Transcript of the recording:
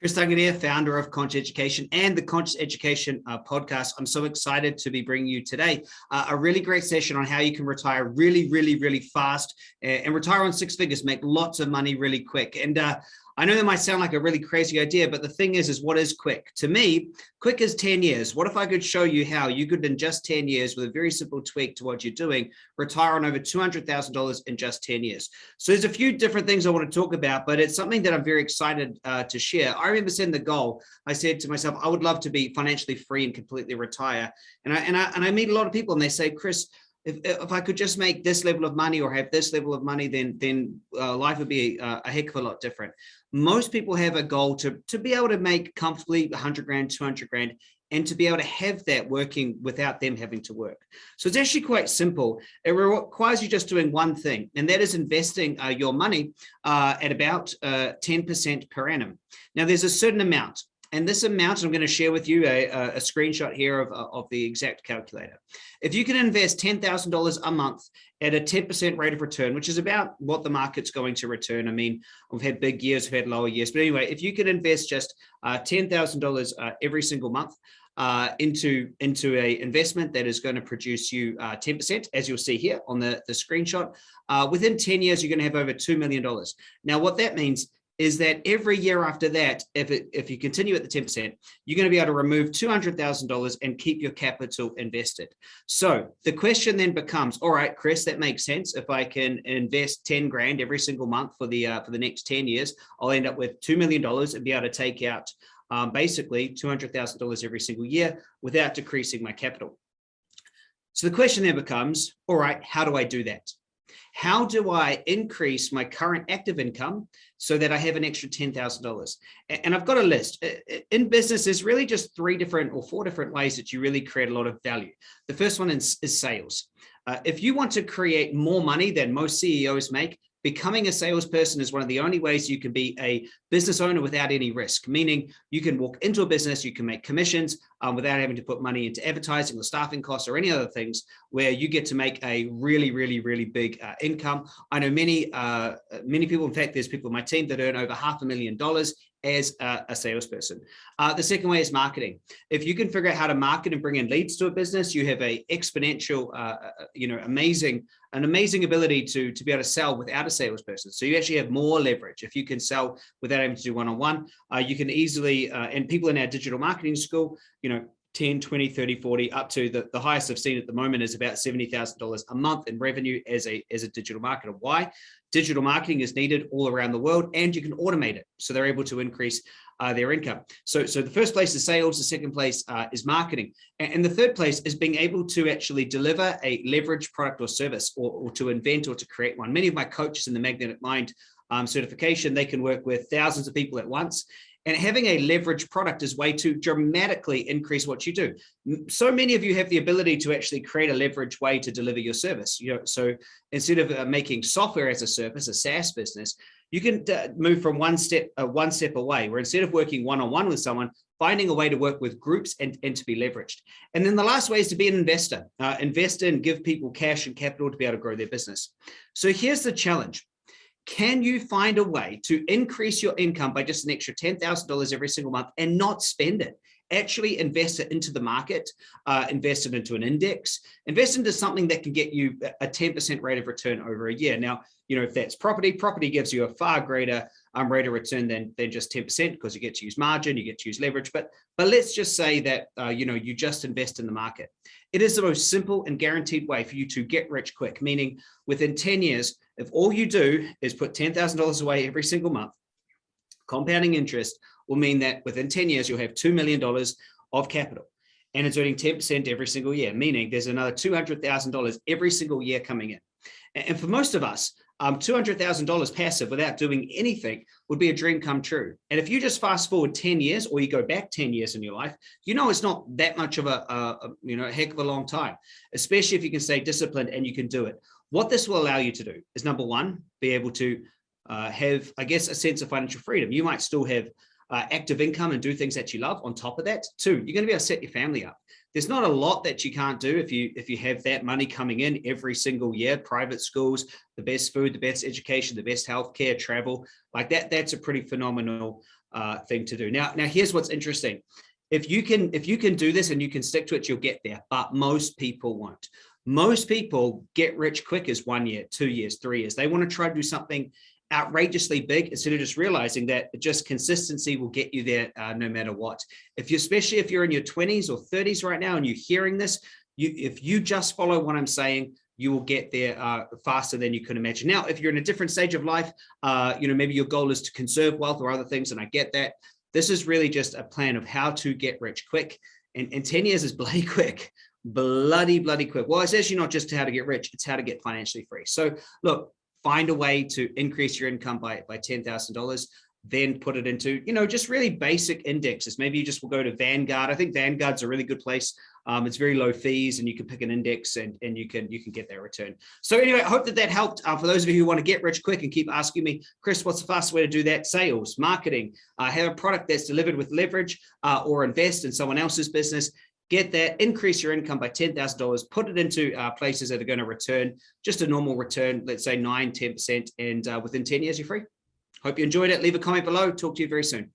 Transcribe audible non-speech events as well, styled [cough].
Chris Duncan here, founder of Conscious Education and the Conscious Education uh, podcast. I'm so excited to be bringing you today uh, a really great session on how you can retire really, really, really fast and, and retire on six figures, make lots of money really quick. And uh, I know that might sound like a really crazy idea, but the thing is, is what is quick? To me, quick is 10 years. What if I could show you how you could, in just 10 years, with a very simple tweak to what you're doing, retire on over $200,000 in just 10 years? So there's a few different things I want to talk about, but it's something that I'm very excited uh, to share. I remember setting the goal. I said to myself, I would love to be financially free and completely retire. And I, and I, and I meet a lot of people and they say, Chris, if, if I could just make this level of money or have this level of money, then then uh, life would be a, a, heck of a lot different. Most people have a goal to, to be able to make comfortably 100 grand, 200 grand, and to be able to have that working without them having to work. So it's actually quite simple. It requires you just doing one thing, and that is investing uh, your money uh, at about 10% uh, per annum. Now, there's a certain amount. And this amount, I'm going to share with you a, a screenshot here of, of the exact calculator. If you can invest $10,000 a month at a 10% rate of return, which is about what the market's going to return. I mean, we've had big years, we've had lower years, but anyway, if you can invest just uh, $10,000 uh, every single month, uh, into into a investment that is going to produce you 10%, uh, as you'll see here on the, the screenshot. Uh, within 10 years, you're going to have over $2 million. Now, what that means is that every year after that, if it, if you continue at the 10%, you're going to be able to remove $200,000 and keep your capital invested. So the question then becomes, all right, Chris, that makes sense. If I can invest 10 grand every single month for the uh, for the next 10 years, I'll end up with $2 million and be able to take out um, basically $200,000 every single year without decreasing my capital. So the question then becomes, all right, how do I do that? How do I increase my current active income so that I have an extra $10,000? And I've got a list. In business, there's really just three different or four different ways that you really create a lot of value. The first one is, is sales. Uh, if you want to create more money than most CEOs make, becoming a salesperson is one of the only ways you can be a business owner without any risk, meaning you can walk into a business, you can make commissions um, without having to put money into advertising or staffing costs or any other things where you get to make a really, really, really big uh, income. I know many, uh, many people, in fact, there's people in my team that earn over half a million dollars as a, a salesperson. Uh, the second way is marketing. If you can figure out how to market and bring in leads to a business, you have a exponential, uh, uh, you know, amazing, an amazing ability to, to be able to sell without a salesperson. So you actually have more leverage. If you can sell without having to do one-on-one, -on -one, uh, you can easily, uh, and people in our digital marketing school, you know, 10, 20, 30, 40, up to the, the highest I've seen at the moment is about $70,000 a month in revenue as a, as a digital marketer. Why? Digital marketing is needed all around the world and you can automate it. So they're able to increase uh, their income. So, so the first place is sales, the second place uh, is marketing. And, and, the third place is being able to actually deliver a leverage product or service or, or to invent or to create one. Many of my coaches in the Magnetic Mind um, certification, they can work with thousands of people at once and having a leverage product is way to dramatically increase what you do. So many of you have the ability to actually create a leverage way to deliver your service. You know, so instead of uh, making software as a service, a SaaS business, you can move from one step uh, one step away, where instead of working one-on-one -on -one with someone, finding a way to work with groups and, and to be leveraged. And then the last way is to be an investor. Uh, invest in, give people cash and capital to be able to grow their business. So here's the challenge can you find a way to increase your income by just an extra $10,000 every single month and not spend it? Actually invest it into the market, uh, invest it into an index, invest into something that can get you a 10% rate of return over a year. Now, you know, if that's property, property gives you a far greater um, rate of return than, than just 10% because you get to use margin, you get to use leverage. But, but let's just say that, uh, you know, you just invest in the market. It is the most simple and guaranteed way for you to get rich quick, meaning within 10 years, if all you do is put $10,000 away every single month, compounding interest will mean that within 10 years, you'll have $2 million of capital and it's earning 10% every single year, meaning there's another $200,000 every single year coming in. And for most of us, um, $200,000 passive without doing anything would be a dream come true. And if you just fast forward 10 years or you go back 10 years in your life, you know, it's not that much of a, a, a you know, a heck of a long time, especially if you can stay disciplined and you can do it. What this will allow you to do is number one, be able to uh, have, I guess, a sense of financial freedom. You might still have uh, active income and do things that you love on top of that. Two, you're going to be able to set your family up. There's not a lot that you can't do if you if you have that money coming in every single year, private schools, the best food, the best education, the best healthcare, travel, like that, that's a pretty phenomenal uh, thing to do. Now, now here's what's interesting. If you can, if you can do this and you can stick to it, you'll get there, but most people won't. Most people get rich quick as one year, two years, three years. They want to try to do something outrageously big instead of just realizing that just consistency will get you there uh, no matter what. If you, especially if you're in your 20s or 30s right now and you're hearing this, you, if you just follow what I'm saying, you will get there uh, faster than you can imagine. Now, if you're in a different stage of life, uh, you know, maybe your goal is to conserve wealth or other things, and I get that. This is really just a plan of how to get rich quick. And, and 10 years is [laughs] bloody quick, bloody, bloody quick. Well, it's actually not just how to get rich, it's how to get financially free. So look, find a way to increase your income by, by $10,000 then put it into, you know, just really basic indexes. Maybe you just will go to Vanguard. I think Vanguard's a really good place. Um, it's very low fees and you can pick an index and, and you can you can get that return. So anyway, I hope that that helped. Uh, for those of you who want to get rich quick and keep asking me, Chris, what's the fastest way to do that? Sales, marketing, uh, have a product that's delivered with leverage uh, or invest in someone else's business get that, increase your income by $10,000, put it into uh, places that are going to return just a normal return, let's say 9, 10%, and uh, within 10 years, you're free. Hope you enjoyed it. Leave a comment below. Talk to you very soon.